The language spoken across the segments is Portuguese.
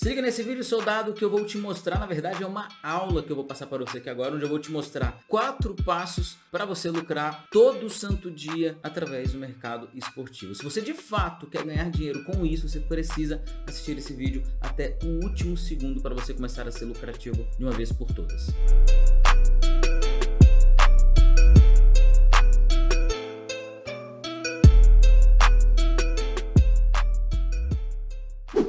Se liga nesse vídeo, soldado, que eu vou te mostrar, na verdade é uma aula que eu vou passar para você aqui agora, onde eu vou te mostrar quatro passos para você lucrar todo santo dia através do mercado esportivo. Se você de fato quer ganhar dinheiro com isso, você precisa assistir esse vídeo até o último segundo para você começar a ser lucrativo de uma vez por todas.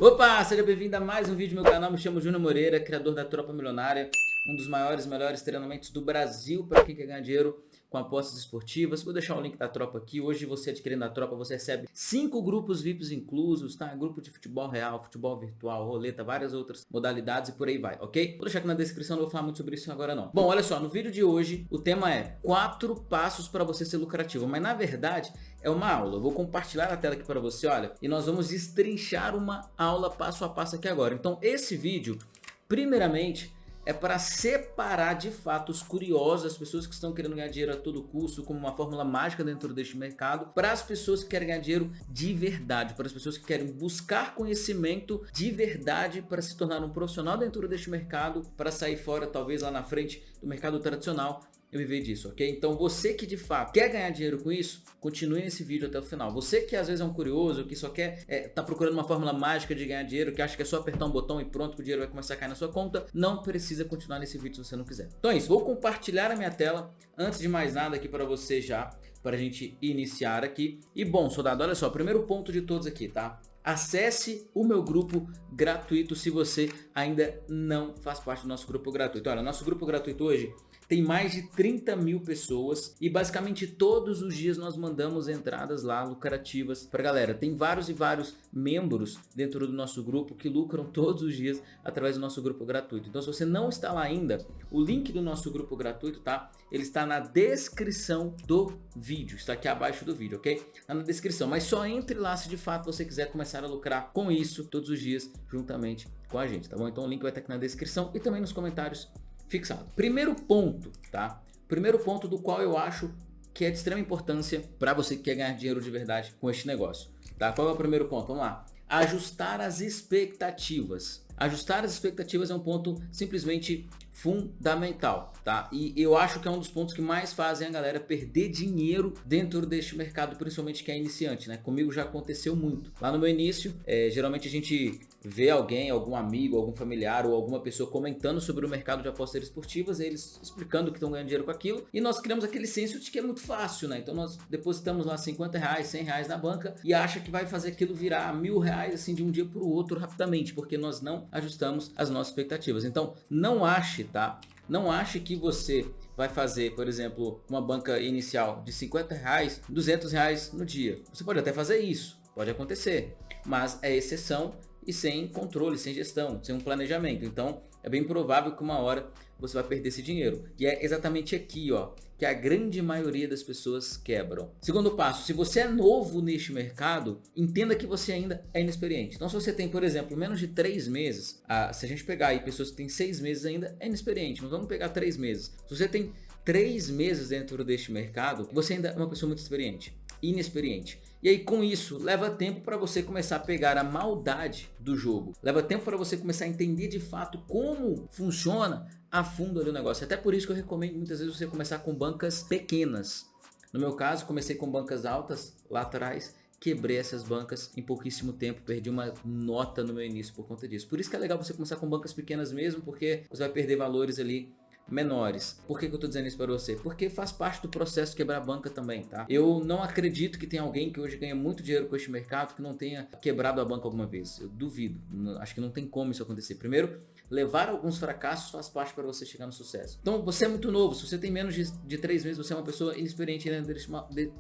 Opa, seja bem-vindo a mais um vídeo do meu canal, me chamo Júnior Moreira, criador da Tropa Milionária, um dos maiores melhores treinamentos do Brasil para quem quer ganhar dinheiro com apostas esportivas. Vou deixar o link da tropa aqui. Hoje você adquirindo a tropa, você recebe cinco grupos VIPs inclusos, tá? Grupo de futebol real, futebol virtual, roleta, várias outras modalidades e por aí vai, ok? Vou deixar aqui na descrição, não vou falar muito sobre isso agora não. Bom, olha só, no vídeo de hoje o tema é quatro passos para você ser lucrativo, mas na verdade é uma aula. Eu vou compartilhar a tela aqui para você, olha, e nós vamos destrinchar uma aula passo a passo aqui agora. Então esse vídeo, primeiramente, é para separar de fato os curiosos, as pessoas que estão querendo ganhar dinheiro a todo custo, como uma fórmula mágica dentro deste mercado, para as pessoas que querem ganhar dinheiro de verdade, para as pessoas que querem buscar conhecimento de verdade para se tornar um profissional dentro deste mercado, para sair fora talvez lá na frente do mercado tradicional eu viver disso, ok? Então você que de fato quer ganhar dinheiro com isso, continue nesse vídeo até o final. Você que às vezes é um curioso, que só quer, é, tá procurando uma fórmula mágica de ganhar dinheiro, que acha que é só apertar um botão e pronto que o dinheiro vai começar a cair na sua conta, não precisa continuar nesse vídeo se você não quiser. Então é isso, vou compartilhar a minha tela, antes de mais nada aqui para você já, para a gente iniciar aqui. E bom, soldado, olha só, primeiro ponto de todos aqui, tá? Acesse o meu grupo gratuito se você ainda não faz parte do nosso grupo gratuito. Olha, nosso grupo gratuito hoje tem mais de 30 mil pessoas e basicamente todos os dias nós mandamos entradas lá lucrativas para galera. Tem vários e vários membros dentro do nosso grupo que lucram todos os dias através do nosso grupo gratuito. Então se você não está lá ainda, o link do nosso grupo gratuito, tá? Ele está na descrição do vídeo, está aqui abaixo do vídeo, ok? Está na descrição, mas só entre lá se de fato você quiser começar a lucrar com isso todos os dias juntamente com a gente, tá bom? Então o link vai estar aqui na descrição e também nos comentários fixado. Primeiro ponto, tá? Primeiro ponto do qual eu acho que é de extrema importância para você que quer ganhar dinheiro de verdade com este negócio, tá? Qual é o primeiro ponto? Vamos lá. Ajustar as expectativas. Ajustar as expectativas é um ponto simplesmente fundamental, tá? E eu acho que é um dos pontos que mais fazem a galera perder dinheiro dentro deste mercado, principalmente que é iniciante, né? Comigo já aconteceu muito. Lá no meu início, é, geralmente a gente vê alguém, algum amigo, algum familiar ou alguma pessoa comentando sobre o mercado de apostas esportivas, eles explicando que estão ganhando dinheiro com aquilo, e nós criamos aquele senso de que é muito fácil, né? Então nós depositamos lá 50 reais, 100 reais na banca e acha que vai fazer aquilo virar mil reais assim de um dia para o outro rapidamente, porque nós não ajustamos as nossas expectativas. Então não ache tá? Não ache que você vai fazer, por exemplo, uma banca inicial de 50 reais, 200 reais no dia. Você pode até fazer isso, pode acontecer, mas é exceção e sem controle, sem gestão, sem um planejamento. Então é bem provável que uma hora você vai perder esse dinheiro. E é exatamente aqui ó, que a grande maioria das pessoas quebram. Segundo passo, se você é novo neste mercado, entenda que você ainda é inexperiente. Então se você tem, por exemplo, menos de 3 meses, ah, se a gente pegar aí pessoas que têm 6 meses ainda, é inexperiente. Mas vamos pegar 3 meses. Se você tem 3 meses dentro deste mercado, você ainda é uma pessoa muito experiente, inexperiente. E aí com isso, leva tempo para você começar a pegar a maldade do jogo. Leva tempo para você começar a entender de fato como funciona a fundo ali o negócio. Até por isso que eu recomendo muitas vezes você começar com bancas pequenas. No meu caso, comecei com bancas altas lá atrás quebrei essas bancas em pouquíssimo tempo, perdi uma nota no meu início por conta disso. Por isso que é legal você começar com bancas pequenas mesmo, porque você vai perder valores ali menores. Por que, que eu tô dizendo isso para você? Porque faz parte do processo quebrar banca também, tá? Eu não acredito que tem alguém que hoje ganha muito dinheiro com este mercado que não tenha quebrado a banca alguma vez. Eu duvido. Acho que não tem como isso acontecer. Primeiro, levar alguns fracassos faz parte para você chegar no sucesso. Então você é muito novo, se você tem menos de, de três meses, você é uma pessoa inexperiente dentro deste,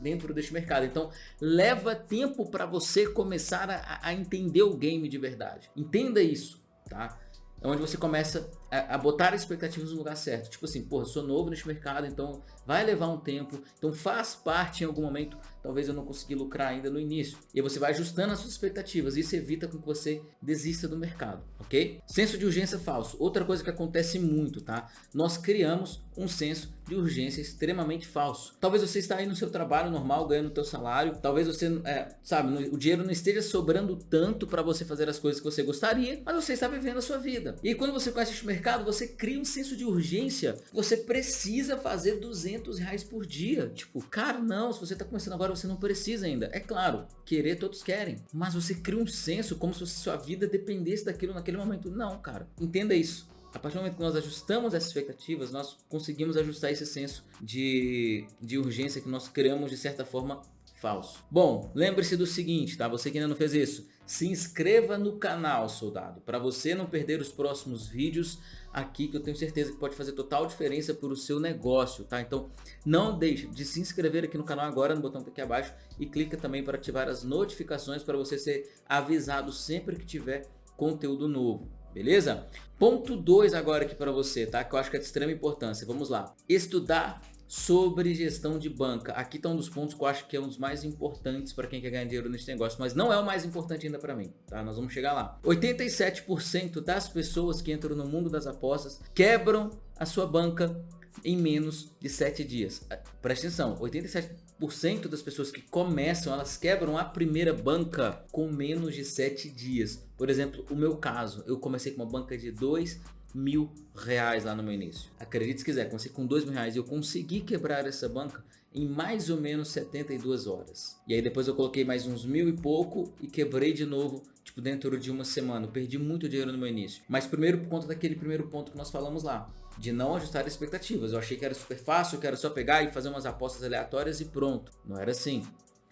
dentro deste mercado. Então leva tempo para você começar a, a entender o game de verdade. Entenda isso, tá? É onde você começa a, botar expectativas no lugar certo. Tipo assim, porra, sou novo neste mercado, então vai levar um tempo, então faz parte em algum momento, talvez eu não consegui lucrar ainda no início. E você vai ajustando as suas expectativas, isso evita com que você desista do mercado, ok? Senso de urgência falso, outra coisa que acontece muito, tá? Nós criamos um senso de urgência extremamente falso. Talvez você está aí no seu trabalho normal, ganhando o teu salário, talvez você, é, sabe, o dinheiro não esteja sobrando tanto para você fazer as coisas que você gostaria, mas você está vivendo a sua vida. E quando você conhece este mercado, você cria um senso de urgência, você precisa fazer 200 reais por dia. Tipo, cara, não, se você está começando agora, você não precisa ainda. É claro, querer todos querem, mas você cria um senso como se sua vida dependesse daquilo naquele momento. Não, cara, entenda isso a partir do momento que nós ajustamos essas expectativas, nós conseguimos ajustar esse senso de, de urgência que nós criamos de certa forma falso. Bom, lembre-se do seguinte, tá? Você que ainda não fez isso, se inscreva no canal, soldado, para você não perder os próximos vídeos aqui, que eu tenho certeza que pode fazer total diferença para o seu negócio, tá? Então, não deixe de se inscrever aqui no canal agora, no botão aqui abaixo, e clica também para ativar as notificações para você ser avisado sempre que tiver conteúdo novo beleza? Ponto 2 agora aqui para você, tá? Que eu acho que é de extrema importância. Vamos lá. Estudar sobre gestão de banca. Aqui está um dos pontos que eu acho que é um dos mais importantes para quem quer ganhar dinheiro nesse negócio, mas não é o mais importante ainda para mim, tá? Nós vamos chegar lá. 87% das pessoas que entram no mundo das apostas quebram a sua banca em menos de 7 dias. Presta atenção, 87% das pessoas que começam, elas quebram a primeira banca com menos de 7 dias. Por exemplo, o meu caso, eu comecei com uma banca de 2 mil reais lá no meu início. Acredite se quiser, comecei com 2 mil reais e eu consegui quebrar essa banca em mais ou menos 72 horas. E aí depois eu coloquei mais uns mil e pouco e quebrei de novo, tipo dentro de uma semana. Eu perdi muito dinheiro no meu início. Mas primeiro por conta daquele primeiro ponto que nós falamos lá de não ajustar expectativas. Eu achei que era super fácil, que era só pegar e fazer umas apostas aleatórias e pronto. Não era assim.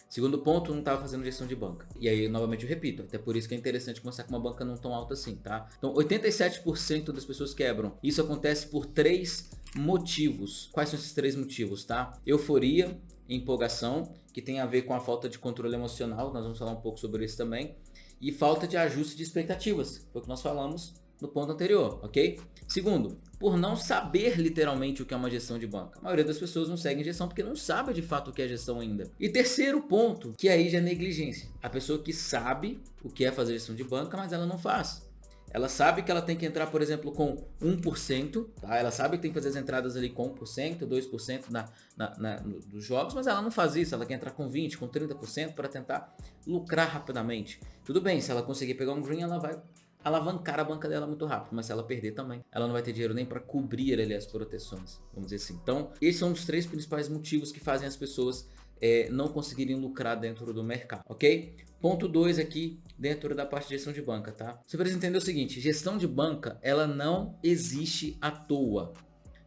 Segundo ponto, não estava fazendo gestão de banca. E aí, novamente, eu repito, até por isso que é interessante começar com uma banca não tão alta assim, tá? Então, 87% das pessoas quebram. Isso acontece por três motivos. Quais são esses três motivos, tá? Euforia, empolgação, que tem a ver com a falta de controle emocional, nós vamos falar um pouco sobre isso também, e falta de ajuste de expectativas, foi o que nós falamos no ponto anterior, ok? Segundo, por não saber literalmente o que é uma gestão de banca. A maioria das pessoas não segue gestão porque não sabe de fato o que é gestão ainda. E terceiro ponto, que aí já é negligência. A pessoa que sabe o que é fazer gestão de banca, mas ela não faz. Ela sabe que ela tem que entrar, por exemplo, com 1%, tá? Ela sabe que tem que fazer as entradas ali com 1%, 2% na, na, na, no, dos jogos, mas ela não faz isso. Ela quer entrar com 20%, com 30% para tentar lucrar rapidamente. Tudo bem, se ela conseguir pegar um green, ela vai alavancar a banca dela muito rápido, mas se ela perder também, ela não vai ter dinheiro nem para cobrir ali as proteções, vamos dizer assim. Então, esses são os três principais motivos que fazem as pessoas é, não conseguirem lucrar dentro do mercado, ok? Ponto 2 aqui, dentro da parte de gestão de banca, tá? Você precisa entender o seguinte, gestão de banca, ela não existe à toa.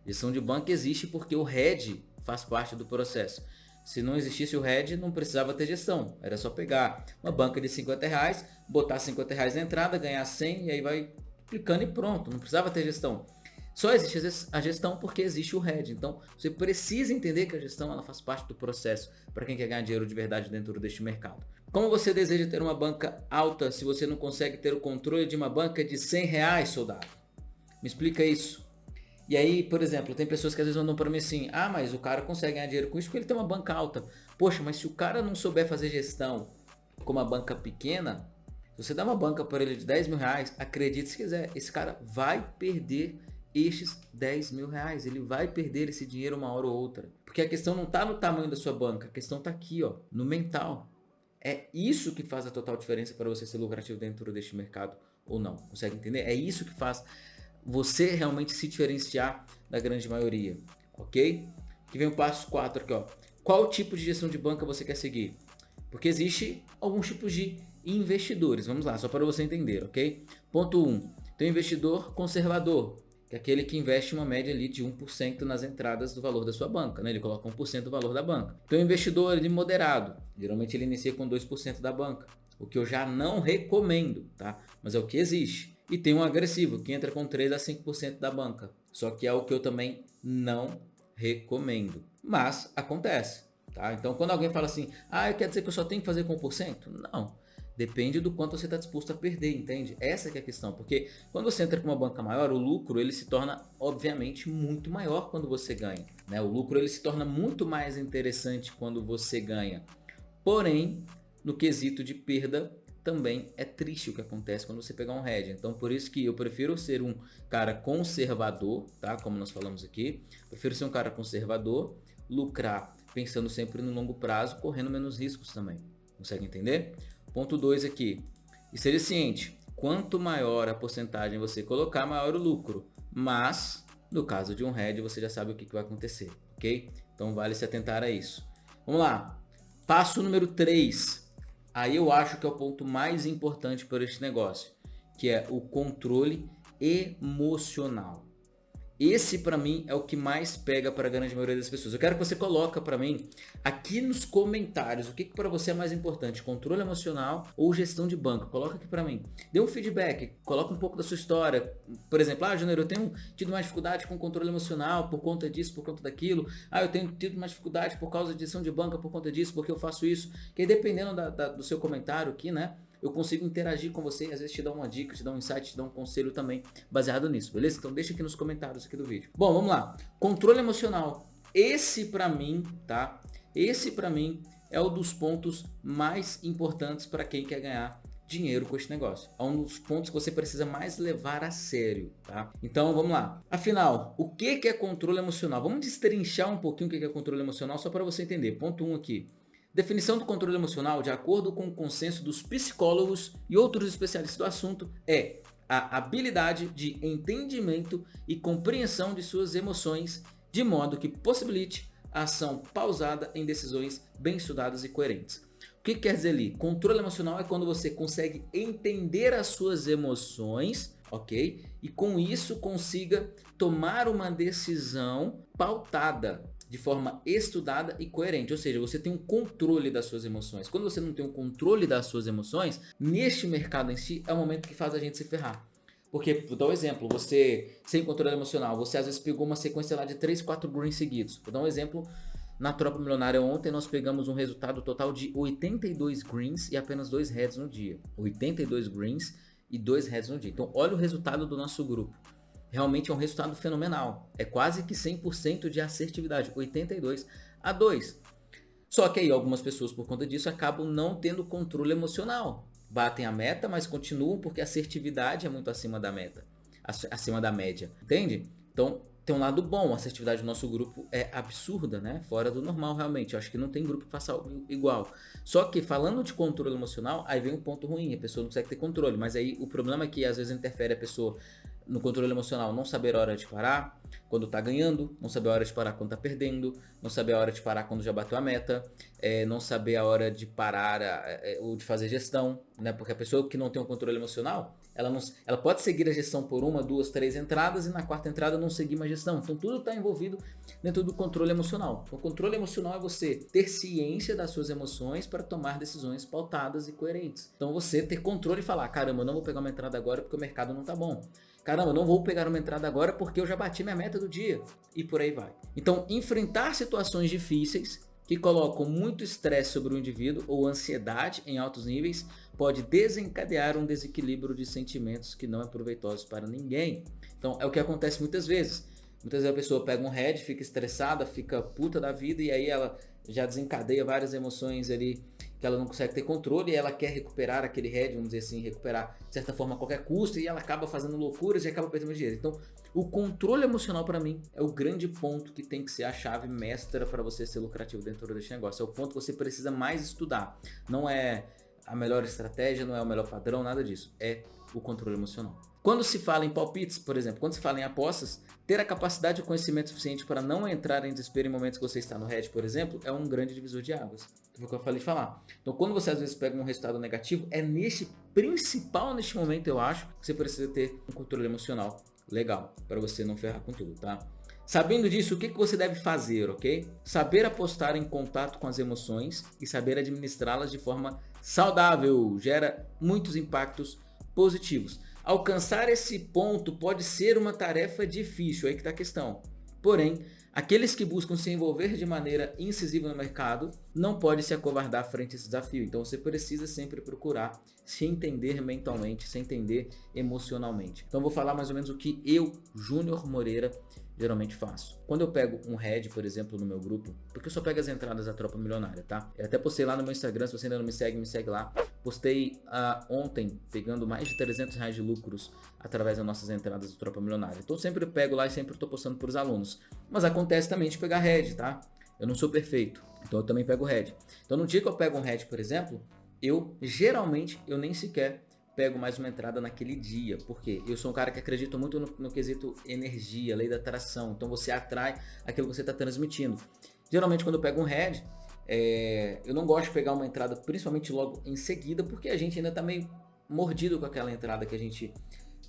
Gestão de banca existe porque o head faz parte do processo. Se não existisse o RED, não precisava ter gestão. Era só pegar uma banca de 50 reais, botar 50 reais na entrada, ganhar 100 e aí vai clicando e pronto. Não precisava ter gestão. Só existe a gestão porque existe o RED. Então, você precisa entender que a gestão ela faz parte do processo para quem quer ganhar dinheiro de verdade dentro deste mercado. Como você deseja ter uma banca alta se você não consegue ter o controle de uma banca de 100 reais, soldado? Me explica isso. E aí, por exemplo, tem pessoas que às vezes mandam para mim assim, ah, mas o cara consegue ganhar dinheiro com isso porque ele tem uma banca alta. Poxa, mas se o cara não souber fazer gestão com uma banca pequena, você dá uma banca para ele de 10 mil reais, acredite se quiser, esse cara vai perder estes 10 mil reais. Ele vai perder esse dinheiro uma hora ou outra. Porque a questão não está no tamanho da sua banca, a questão está aqui, ó, no mental. É isso que faz a total diferença para você ser lucrativo dentro deste mercado ou não. Consegue entender? É isso que faz você realmente se diferenciar da grande maioria, ok? Que vem o passo 4 aqui, ó. Qual tipo de gestão de banca você quer seguir? Porque existe alguns tipos de investidores. Vamos lá, só para você entender, ok? Ponto 1. Um, tem o investidor conservador, que é aquele que investe uma média ali de 1% nas entradas do valor da sua banca, né? Ele coloca 1% do valor da banca. Tem o investidor ali moderado, geralmente ele inicia com 2% da banca, o que eu já não recomendo, tá? Mas é o que existe. E tem um agressivo, que entra com 3 a 5% da banca. Só que é o que eu também não recomendo. Mas acontece. Tá? Então quando alguém fala assim, ah, quer dizer que eu só tenho que fazer com 1%? Não. Depende do quanto você está disposto a perder, entende? Essa é a questão, porque quando você entra com uma banca maior, o lucro ele se torna, obviamente, muito maior quando você ganha. Né? O lucro ele se torna muito mais interessante quando você ganha. Porém, no quesito de perda, também é triste o que acontece quando você pegar um hedge. Então, por isso que eu prefiro ser um cara conservador, tá? Como nós falamos aqui. Prefiro ser um cara conservador, lucrar pensando sempre no longo prazo, correndo menos riscos também. Consegue entender? Ponto 2 aqui. E seja ciente, quanto maior a porcentagem você colocar, maior o lucro. Mas, no caso de um hedge, você já sabe o que, que vai acontecer, ok? Então vale se atentar a isso. Vamos lá. Passo número 3. Aí eu acho que é o ponto mais importante para este negócio, que é o controle emocional. Esse para mim é o que mais pega para a grande maioria das pessoas. Eu quero que você coloque para mim aqui nos comentários o que, que para você é mais importante, controle emocional ou gestão de banco. Coloca aqui para mim. Dê um feedback, coloca um pouco da sua história. Por exemplo, ah, Janeiro, eu tenho tido mais dificuldade com controle emocional por conta disso, por conta daquilo. Ah, eu tenho tido mais dificuldade por causa de gestão de banca por conta disso, porque eu faço isso. Que aí, dependendo da, da, do seu comentário aqui, né? Eu consigo interagir com você e às vezes te dar uma dica, te dar um insight, te dar um conselho também baseado nisso, beleza? Então deixa aqui nos comentários aqui do vídeo. Bom, vamos lá. Controle emocional. Esse para mim, tá? Esse para mim é um dos pontos mais importantes para quem quer ganhar dinheiro com este negócio. É um dos pontos que você precisa mais levar a sério, tá? Então vamos lá. Afinal, o que é controle emocional? Vamos destrinchar um pouquinho o que é controle emocional só para você entender. Ponto 1 um aqui. Definição do controle emocional, de acordo com o consenso dos psicólogos e outros especialistas do assunto, é a habilidade de entendimento e compreensão de suas emoções, de modo que possibilite a ação pausada em decisões bem estudadas e coerentes. O que quer dizer ali? Controle emocional é quando você consegue entender as suas emoções, ok? E com isso consiga tomar uma decisão pautada de forma estudada e coerente, ou seja, você tem um controle das suas emoções. Quando você não tem um controle das suas emoções, neste mercado em si, é o momento que faz a gente se ferrar. Porque, vou dar um exemplo, você, sem controle emocional, você às vezes pegou uma sequência lá de 3, 4 greens seguidos. Vou dar um exemplo, na Tropa Milionária ontem nós pegamos um resultado total de 82 greens e apenas 2 heads no dia. 82 greens e 2 heads no dia. Então, olha o resultado do nosso grupo realmente é um resultado fenomenal. É quase que 100% de assertividade, 82 a 2. Só que aí algumas pessoas por conta disso acabam não tendo controle emocional. Batem a meta, mas continuam porque a assertividade é muito acima da meta, acima da média, entende? Então tem um lado bom, a assertividade do nosso grupo é absurda, né? Fora do normal realmente, eu acho que não tem grupo que faça algo igual. Só que falando de controle emocional, aí vem um ponto ruim, a pessoa não consegue ter controle, mas aí o problema é que às vezes interfere a pessoa no controle emocional, não saber a hora de parar quando está ganhando, não saber a hora de parar quando está perdendo, não saber a hora de parar quando já bateu a meta, é, não saber a hora de parar é, ou de fazer gestão, né? Porque a pessoa que não tem um controle emocional, ela, não, ela pode seguir a gestão por uma, duas, três entradas e na quarta entrada não seguir uma gestão. Então tudo está envolvido dentro do controle emocional. Então, o controle emocional é você ter ciência das suas emoções para tomar decisões pautadas e coerentes. Então você ter controle e falar, caramba, eu não vou pegar uma entrada agora porque o mercado não está bom. Caramba, não vou pegar uma entrada agora porque eu já bati minha meta do dia. E por aí vai. Então, enfrentar situações difíceis que colocam muito estresse sobre o indivíduo ou ansiedade em altos níveis pode desencadear um desequilíbrio de sentimentos que não é proveitoso para ninguém. Então, é o que acontece muitas vezes. Muitas vezes a pessoa pega um head, fica estressada, fica puta da vida e aí ela já desencadeia várias emoções ali que ela não consegue ter controle e ela quer recuperar aquele head, vamos dizer assim, recuperar de certa forma a qualquer custo e ela acaba fazendo loucuras e acaba perdendo dinheiro. Então, o controle emocional para mim é o grande ponto que tem que ser a chave mestra para você ser lucrativo dentro desse negócio. É o ponto que você precisa mais estudar. Não é a melhor estratégia, não é o melhor padrão, nada disso. É o controle emocional. Quando se fala em palpites, por exemplo, quando se fala em apostas, ter a capacidade de conhecimento suficiente para não entrar em desespero em momentos que você está no hedge, por exemplo, é um grande divisor de águas. Foi o que eu falei de falar. Então, quando você às vezes pega um resultado negativo, é neste principal, neste momento, eu acho, que você precisa ter um controle emocional legal, para você não ferrar com tudo, tá? Sabendo disso, o que, que você deve fazer, ok? Saber apostar em contato com as emoções e saber administrá-las de forma saudável gera muitos impactos positivos. Alcançar esse ponto pode ser uma tarefa difícil, aí que está a questão. Porém, Aqueles que buscam se envolver de maneira incisiva no mercado não podem se acovardar frente a esse desafio. Então você precisa sempre procurar se entender mentalmente, se entender emocionalmente. Então vou falar mais ou menos o que eu, Júnior Moreira, geralmente faço. Quando eu pego um head, por exemplo, no meu grupo, porque eu só pego as entradas da Tropa Milionária, tá? Eu até postei lá no meu Instagram, se você ainda não me segue, me segue lá. Postei uh, ontem, pegando mais de 300 reais de lucros através das nossas entradas do Tropa Milionária. Então sempre pego lá e sempre estou postando para os alunos. Mas acontece também de pegar head, tá? Eu não sou perfeito, então eu também pego head. Então no dia que eu pego um head, por exemplo, eu geralmente eu nem sequer pego mais uma entrada naquele dia. porque Eu sou um cara que acredita muito no, no quesito energia, lei da atração. Então você atrai aquilo que você está transmitindo. Geralmente quando eu pego um head, é, eu não gosto de pegar uma entrada principalmente logo em seguida, porque a gente ainda está meio mordido com aquela entrada que a gente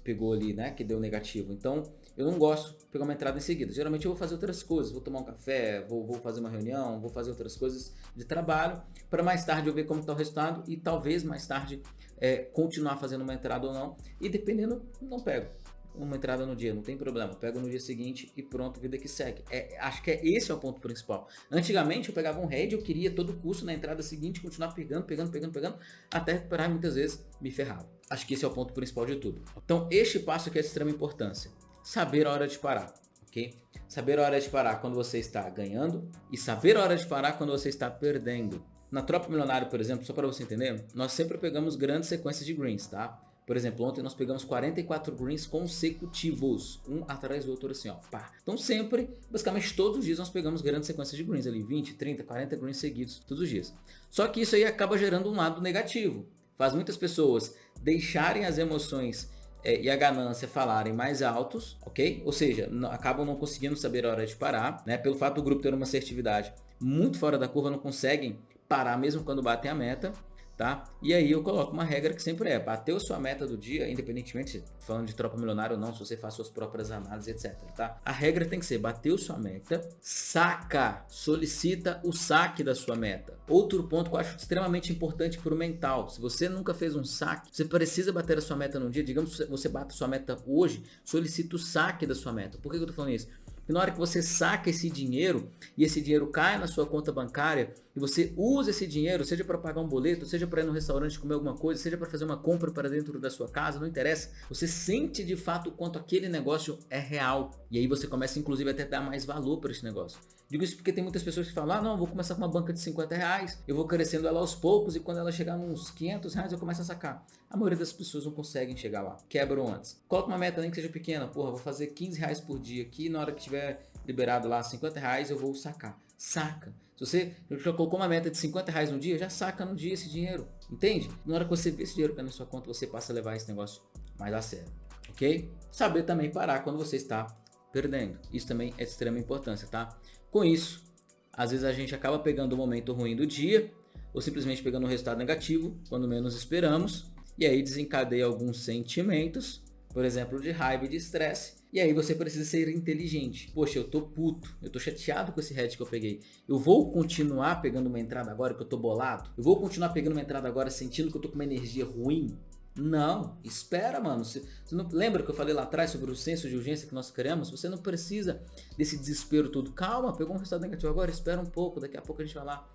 pegou ali, né, que deu negativo. Então, eu não gosto de pegar uma entrada em seguida. Geralmente eu vou fazer outras coisas, vou tomar um café, vou, vou fazer uma reunião, vou fazer outras coisas de trabalho, para mais tarde eu ver como está o resultado e talvez mais tarde é, continuar fazendo uma entrada ou não. E dependendo, não pego uma entrada no dia, não tem problema. Pego no dia seguinte e pronto, vida que segue. É, acho que é esse é o ponto principal. Antigamente eu pegava um head, eu queria todo custo na entrada seguinte continuar pegando, pegando, pegando, pegando, até recuperar muitas vezes me ferrava. Acho que esse é o ponto principal de tudo. Então este passo aqui é de extrema importância. Saber a hora de parar, ok? Saber a hora de parar quando você está ganhando e saber a hora de parar quando você está perdendo. Na Tropa Milionário, por exemplo, só para você entender, nós sempre pegamos grandes sequências de greens, tá? Por exemplo, ontem nós pegamos 44 greens consecutivos, um atrás do outro assim, ó, pá. Então sempre, basicamente todos os dias nós pegamos grandes sequências de greens ali, 20, 30, 40 greens seguidos, todos os dias. Só que isso aí acaba gerando um lado negativo. Faz muitas pessoas deixarem as emoções é, e a ganância falarem mais altos, ok? Ou seja, acabam não conseguindo saber a hora de parar, né? Pelo fato do grupo ter uma assertividade muito fora da curva, não conseguem parar mesmo quando batem a meta tá? E aí eu coloco uma regra que sempre é, bateu sua meta do dia, independentemente falando de tropa milionária ou não, se você faz suas próprias análises, etc, tá? A regra tem que ser, bateu sua meta, saca, solicita o saque da sua meta. Outro ponto que eu acho extremamente importante para o mental, se você nunca fez um saque, você precisa bater a sua meta no dia, digamos que você bate a sua meta hoje, solicita o saque da sua meta. Por que eu tô falando isso? E na hora que você saca esse dinheiro e esse dinheiro cai na sua conta bancária e você usa esse dinheiro, seja para pagar um boleto, seja para ir no restaurante comer alguma coisa, seja para fazer uma compra para dentro da sua casa, não interessa. Você sente de fato o quanto aquele negócio é real. E aí você começa inclusive até a dar mais valor para esse negócio. Digo isso porque tem muitas pessoas que falam, ah não, vou começar com uma banca de 50 reais, eu vou crescendo ela aos poucos e quando ela chegar nos 500 reais eu começo a sacar. A maioria das pessoas não conseguem chegar lá, quebram antes. Coloca uma meta nem que seja pequena, porra, vou fazer 15 reais por dia aqui, na hora que tiver liberado lá 50 reais eu vou sacar. Saca. Se você já colocou uma meta de 50 reais no dia, já saca no dia esse dinheiro, entende? Na hora que você vê esse dinheiro caindo na sua conta, você passa a levar esse negócio mais a sério, ok? Saber também parar quando você está perdendo. Isso também é de extrema importância, tá? Com isso, às vezes a gente acaba pegando o momento ruim do dia ou simplesmente pegando um resultado negativo quando menos esperamos e aí desencadeia alguns sentimentos, por exemplo, de raiva e de estresse. E aí você precisa ser inteligente. Poxa, eu tô puto, eu tô chateado com esse head que eu peguei. Eu vou continuar pegando uma entrada agora que eu tô bolado? Eu vou continuar pegando uma entrada agora sentindo que eu tô com uma energia ruim? Não, espera, mano. Você, você não lembra que eu falei lá atrás sobre o senso de urgência que nós criamos? Você não precisa desse desespero todo. Calma, pegou um resultado negativo agora, espera um pouco, daqui a pouco a gente vai lá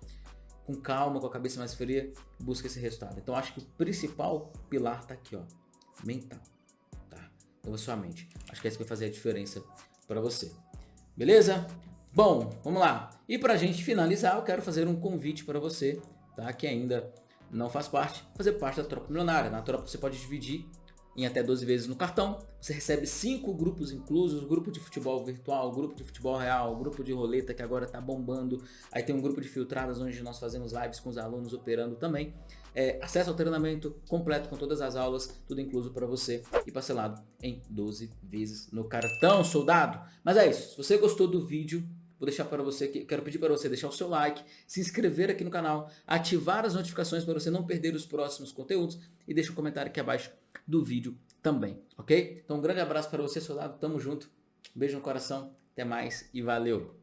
com calma, com a cabeça mais fria, busca esse resultado. Então acho que o principal pilar tá aqui, ó, mental, tá? Então a sua mente. Acho que é isso que vai fazer a diferença para você. Beleza? Bom, vamos lá. E para a gente finalizar, eu quero fazer um convite para você, tá? Que ainda não faz parte, fazer parte da tropa milionária. Na tropa você pode dividir em até 12 vezes no cartão. Você recebe 5 grupos inclusos, grupo de futebol virtual, grupo de futebol real, grupo de roleta que agora está bombando. Aí tem um grupo de filtradas onde nós fazemos lives com os alunos operando também. É, acesso ao treinamento completo com todas as aulas, tudo incluso para você e parcelado em 12 vezes no cartão, soldado. Mas é isso, se você gostou do vídeo, Vou deixar para você aqui, quero pedir para você deixar o seu like, se inscrever aqui no canal, ativar as notificações para você não perder os próximos conteúdos e deixa um comentário aqui abaixo do vídeo também, ok? Então um grande abraço para você, soldado, tamo junto, beijo no coração, até mais e valeu!